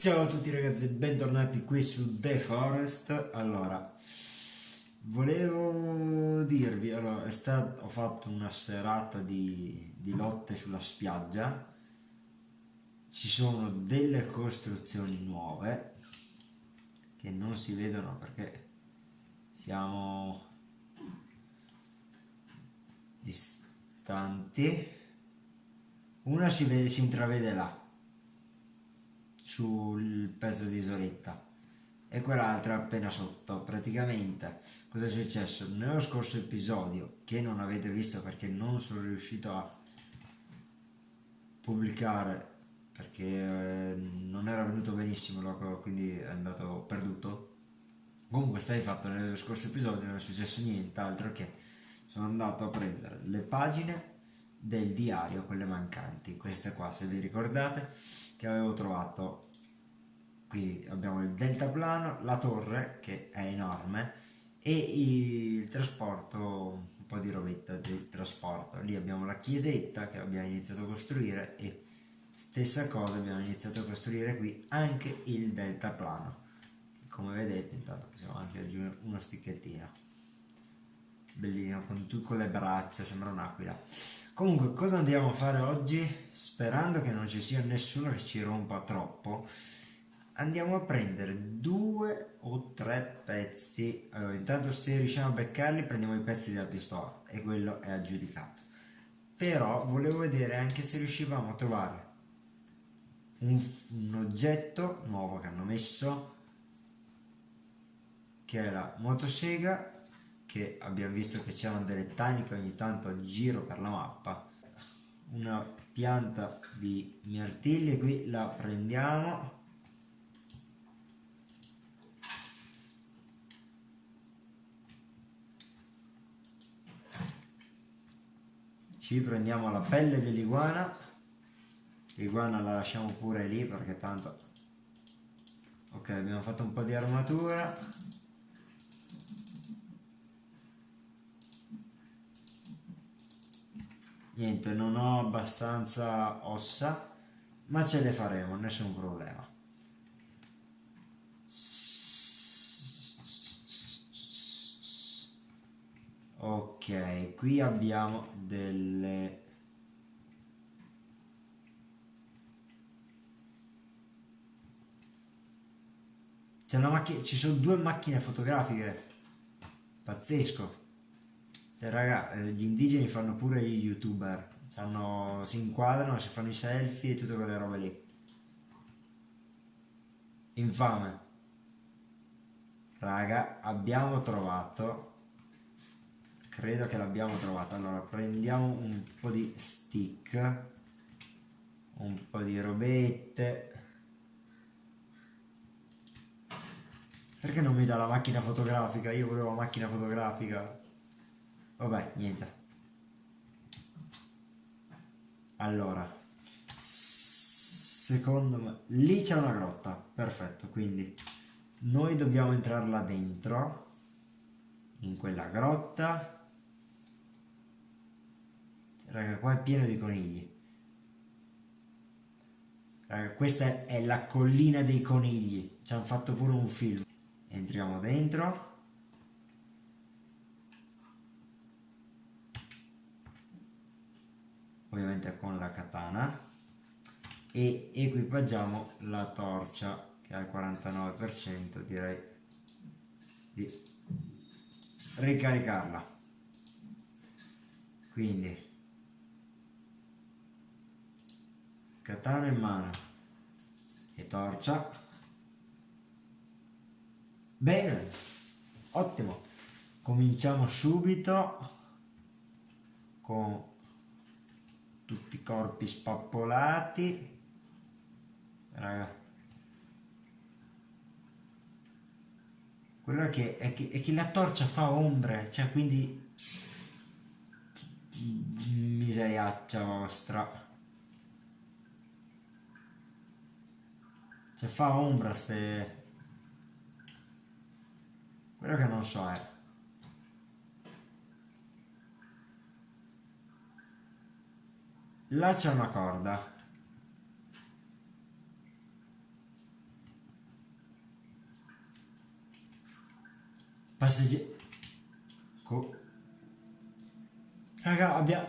Ciao a tutti ragazzi bentornati qui su The Forest. Allora, volevo dirvi, allora, stato, ho fatto una serata di, di lotte sulla spiaggia. Ci sono delle costruzioni nuove che non si vedono perché siamo distanti una si, vede, si intravede là sul pezzo di isoletta. E quell'altra appena sotto praticamente. Cosa è successo? Nello scorso episodio che non avete visto perché non sono riuscito a pubblicare perché eh, non era venuto benissimo quindi è andato perduto. Comunque stai fatto nello scorso episodio non è successo nient'altro che sono andato a prendere le pagine del diario, quelle mancanti, queste qua se vi ricordate, che avevo trovato. Qui abbiamo il deltaplano, la torre che è enorme e il trasporto, un po' di robetta del trasporto, lì abbiamo la chiesetta che abbiamo iniziato a costruire e stessa cosa abbiamo iniziato a costruire qui anche il deltaplano, come vedete intanto possiamo anche aggiungere uno sticchettino bellino con, con le braccia sembra un'aquila. Comunque cosa andiamo a fare oggi? Sperando che non ci sia nessuno che ci rompa troppo andiamo a prendere due o tre pezzi. Allora, intanto se riusciamo a beccarli prendiamo i pezzi della pistola e quello è aggiudicato. Però volevo vedere anche se riuscivamo a trovare un, un oggetto nuovo che hanno messo che è la motosega che abbiamo visto che c'erano delle taniche ogni tanto giro per la mappa. Una pianta di mirtilli qui la prendiamo. Ci prendiamo la pelle dell'iguana. L'iguana la lasciamo pure lì perché tanto ok abbiamo fatto un po' di armatura niente non ho abbastanza ossa ma ce le faremo nessun problema. Ok qui abbiamo delle c'è una macchina ci sono due macchine fotografiche. Pazzesco cioè, raga, eh, gli indigeni fanno pure gli youtuber. C'hanno, si inquadrano, si fanno i selfie e tutte quelle robe lì. Infame. Raga, abbiamo trovato... Credo che l'abbiamo trovato. Allora, prendiamo un po' di stick. Un po' di robette. Perché non mi dà la macchina fotografica? Io volevo la macchina fotografica. Vabbè, niente. Allora, secondo me, lì c'è una grotta, perfetto, quindi noi dobbiamo entrare là dentro, in quella grotta. Raga, qua è pieno di conigli. Raga, questa è la collina dei conigli, ci hanno fatto pure un film. Entriamo dentro. Ovviamente con la katana e equipaggiamo la torcia che al 49% direi di ricaricarla. Quindi katana in mano e torcia. Bene ottimo. Cominciamo subito con tutti i corpi spappolati. Raga. Quello è che, è che, è che la torcia fa ombre cioè quindi miseriaccia vostra. Cioè fa ombra ste quello che non so è là c'è una corda. Passeggeri Co raga abbiamo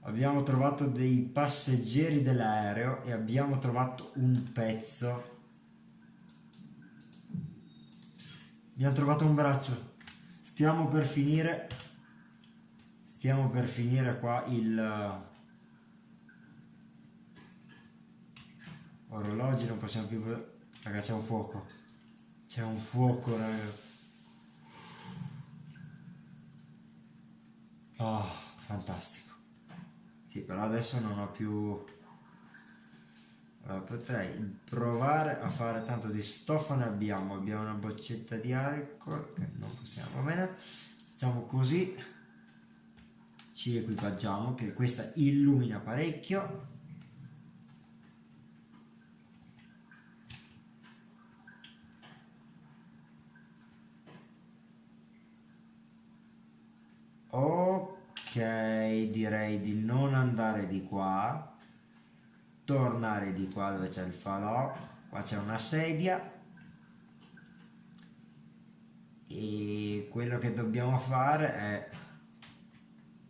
abbiamo trovato dei passeggeri dell'aereo e abbiamo trovato un pezzo. Abbiamo trovato un braccio. Stiamo per finire. Stiamo per finire qua il... Orologi non possiamo più... Raga c'è un fuoco. C'è un fuoco raga. Oh, fantastico. Sì, però adesso non ho più... Potrei provare a fare tanto di stoffa ne abbiamo. Abbiamo una boccetta di alcol che non possiamo, bene. Facciamo così. Ci equipaggiamo che questa illumina parecchio. Ok direi di non andare di qua tornare di qua dove c'è il falò. Qua c'è una sedia. E quello che dobbiamo fare è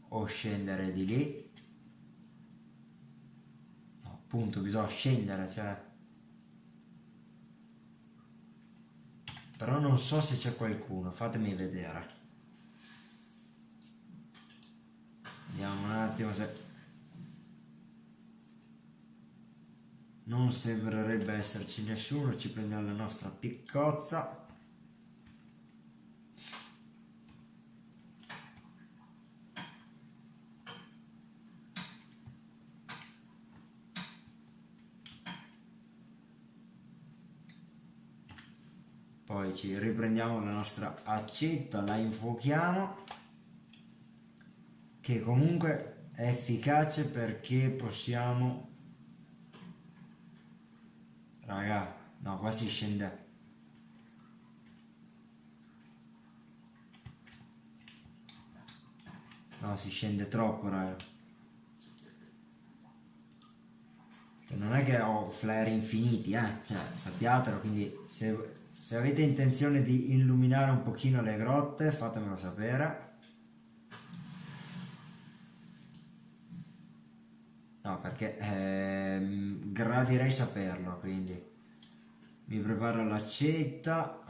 o scendere di lì. Appunto bisogna scendere cioè. Però non so se c'è qualcuno fatemi vedere. Vediamo un attimo se... Non sembrerebbe esserci nessuno, ci prendiamo la nostra piccozza. Poi ci riprendiamo la nostra accetta, la infuochiamo che comunque è efficace perché possiamo raga no qua si scende. No si scende troppo raga. Cioè, non è che ho flare infiniti eh. Cioè sappiatelo quindi se, se avete intenzione di illuminare un pochino le grotte fatemelo sapere No, perché ehm, gradirei saperlo, quindi. Mi preparo l'accetta,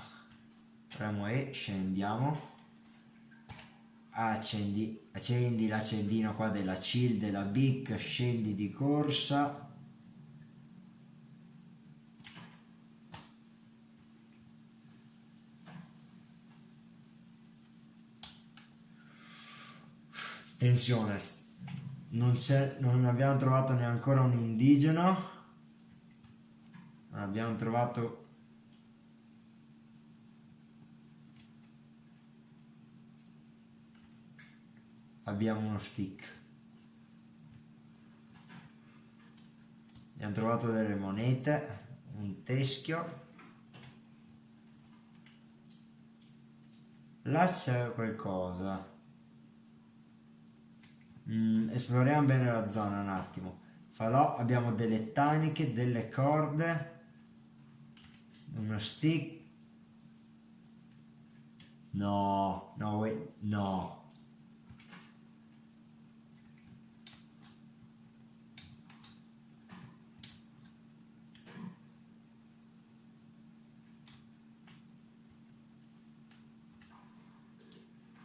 premo E, scendiamo, accendi, accendi l'accendino qua della chill, della BIC, scendi di corsa, tensione non, non abbiamo trovato neanche un indigeno. Abbiamo trovato abbiamo uno stick. Abbiamo trovato delle monete un teschio. Là c'è qualcosa Mm, esploriamo bene la zona un attimo. Falò, abbiamo delle taniche, delle corde, uno stick. No, no, no.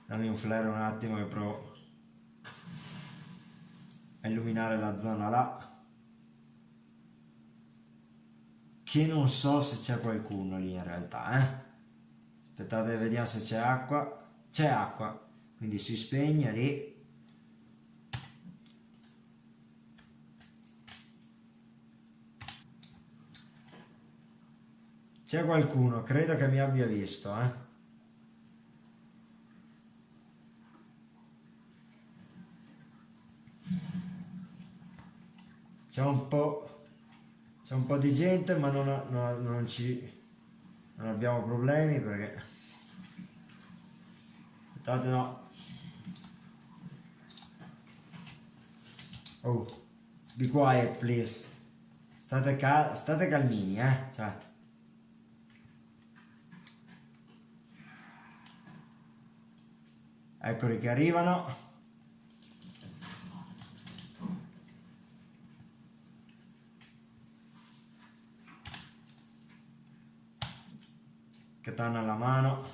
Dammi un flare un attimo che provo a illuminare la zona là che non so se c'è qualcuno lì in realtà eh? aspettate vediamo se c'è acqua. C'è acqua quindi si spegne lì. C'è qualcuno credo che mi abbia visto eh c'è un po' c'è un po' di gente ma non, non, non ci non abbiamo problemi perché aspettate no oh be quiet please. State, cal state calmini, eh? Cioè. Eccoli che arrivano. Katana alla mano.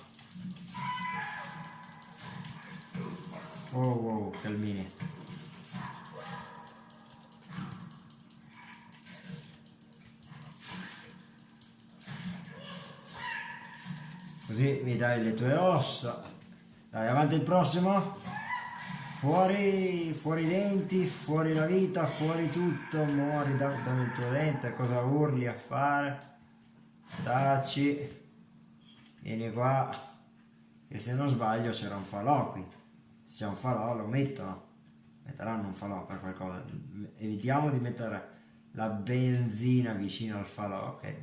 Oh wow, calmini. Così mi dai le tue ossa. Dai, avanti il prossimo. Fuori, fuori i denti, fuori la vita, fuori tutto, muori, dammi il tuo dente, cosa urli a fare? Taci, vieni qua, e se non sbaglio c'era un falò qui, se c'è un falò lo mettono, metteranno un falò per qualcosa, evitiamo di mettere la benzina vicino al falò, ok?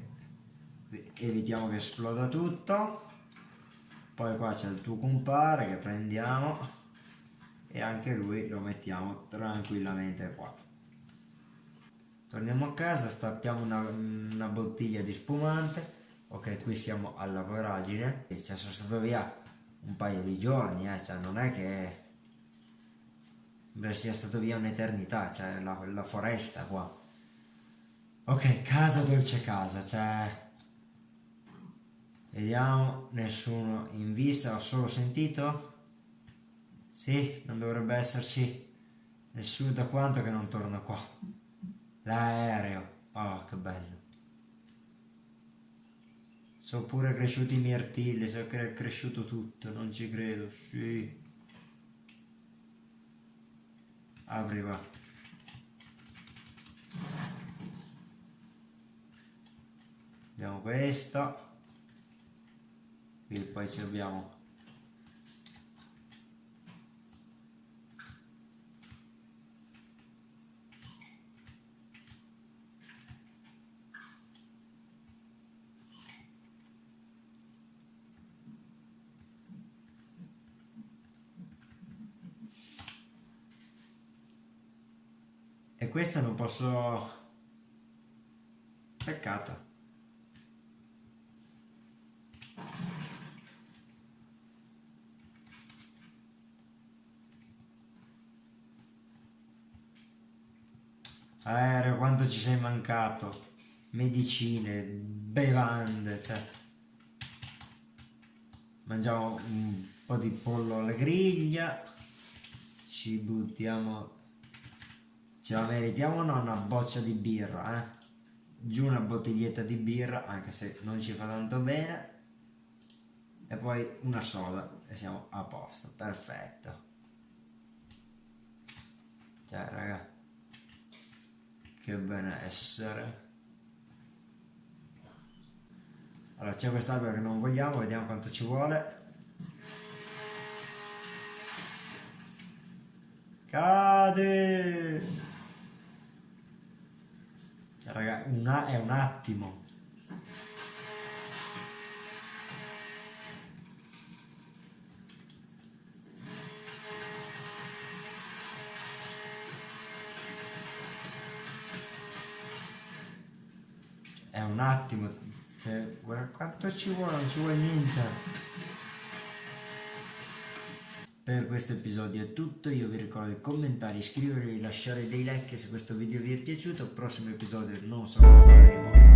Evitiamo che esploda tutto. Poi qua c'è il tuo compare che prendiamo. E anche lui lo mettiamo tranquillamente qua. Torniamo a casa stappiamo una, una bottiglia di spumante ok qui siamo alla voragine e ci sono stato via un paio di giorni eh, cioè non è che sia stato via un'eternità cioè la, la foresta qua ok casa dolce casa cioè Vediamo, nessuno in vista, ho solo sentito? Sì, non dovrebbe esserci nessuno da quanto che non torna qua. L'aereo, oh che bello. Sono pure cresciuti i mirtilli, so che è cresciuto tutto, non ci credo, sì. Apri va. Vediamo questo e poi ci abbiamo questa non posso peccato Aereo, quanto ci sei mancato. Medicine, bevande, cioè. Mangiamo un po' di pollo alla griglia. Ci buttiamo... Ce la meritiamo o no una boccia di birra, eh? Giù una bottiglietta di birra, anche se non ci fa tanto bene. E poi una soda e siamo a posto, perfetto. Cioè, raga che benessere allora c'è quest'albero che non vogliamo vediamo quanto ci vuole cade raga una, è un attimo è un attimo, cioè, guarda quanto ci vuole, non ci vuole niente. Per questo episodio è tutto, io vi ricordo di commentare, iscrivervi, lasciare dei like se questo video vi è piaciuto, prossimo episodio non so cosa faremo.